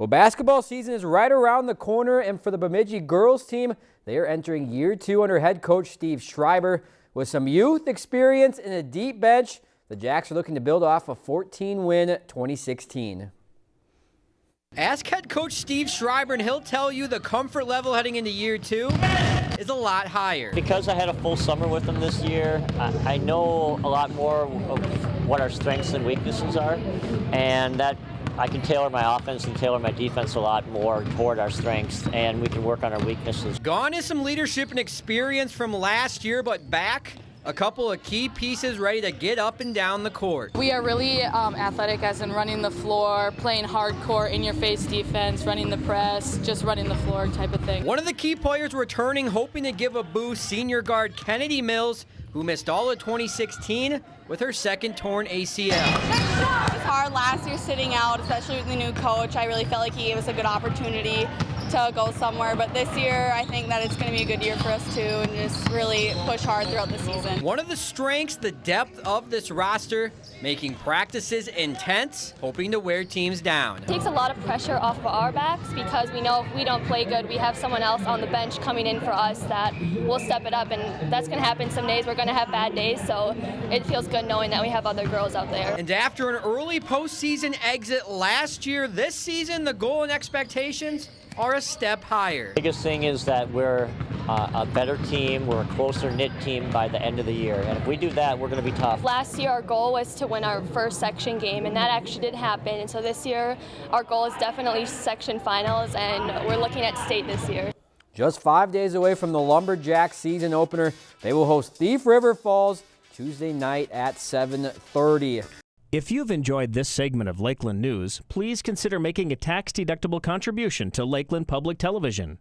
Well, basketball season is right around the corner, and for the Bemidji girls team, they are entering year two under head coach Steve Schreiber. With some youth experience and a deep bench, the Jacks are looking to build off a 14-win 2016. Ask head coach Steve Schreiber, and he'll tell you the comfort level heading into year two is a lot higher. Because I had a full summer with them this year, I, I know a lot more of what our strengths and weaknesses are, and that I can tailor my offense and tailor my defense a lot more toward our strengths, and we can work on our weaknesses. Gone is some leadership and experience from last year, but back a couple of key pieces ready to get up and down the court. We are really um, athletic as in running the floor, playing hardcore, in-your-face defense, running the press, just running the floor type of thing. One of the key players returning, hoping to give a boost, senior guard Kennedy Mills, who missed all of 2016 with her second torn ACL. It was hard last year sitting out, especially with the new coach. I really felt like he gave us a good opportunity to go somewhere. But this year, I think that it's going to be a good year for us too, and just really push hard throughout the season. One of the strengths, the depth of this roster, making practices intense, hoping to wear teams down. It takes a lot of pressure off of our backs because we know if we don't play good, we have someone else on the bench coming in for us that will step it up, and that's going to happen some days. We're going to have bad days, so it feels good knowing that we have other girls out there. And after an early postseason exit last year, this season, the goal and expectations are a step higher. Biggest thing is that we're uh, a better team, we're a closer knit team by the end of the year, and if we do that, we're going to be tough. Last year, our goal was to win our first section game, and that actually did happen. And so this year, our goal is definitely section finals, and we're looking at state this year. Just five days away from the Lumberjack season opener, they will host Thief River Falls Tuesday night at 7.30. If you've enjoyed this segment of Lakeland News, please consider making a tax-deductible contribution to Lakeland Public Television.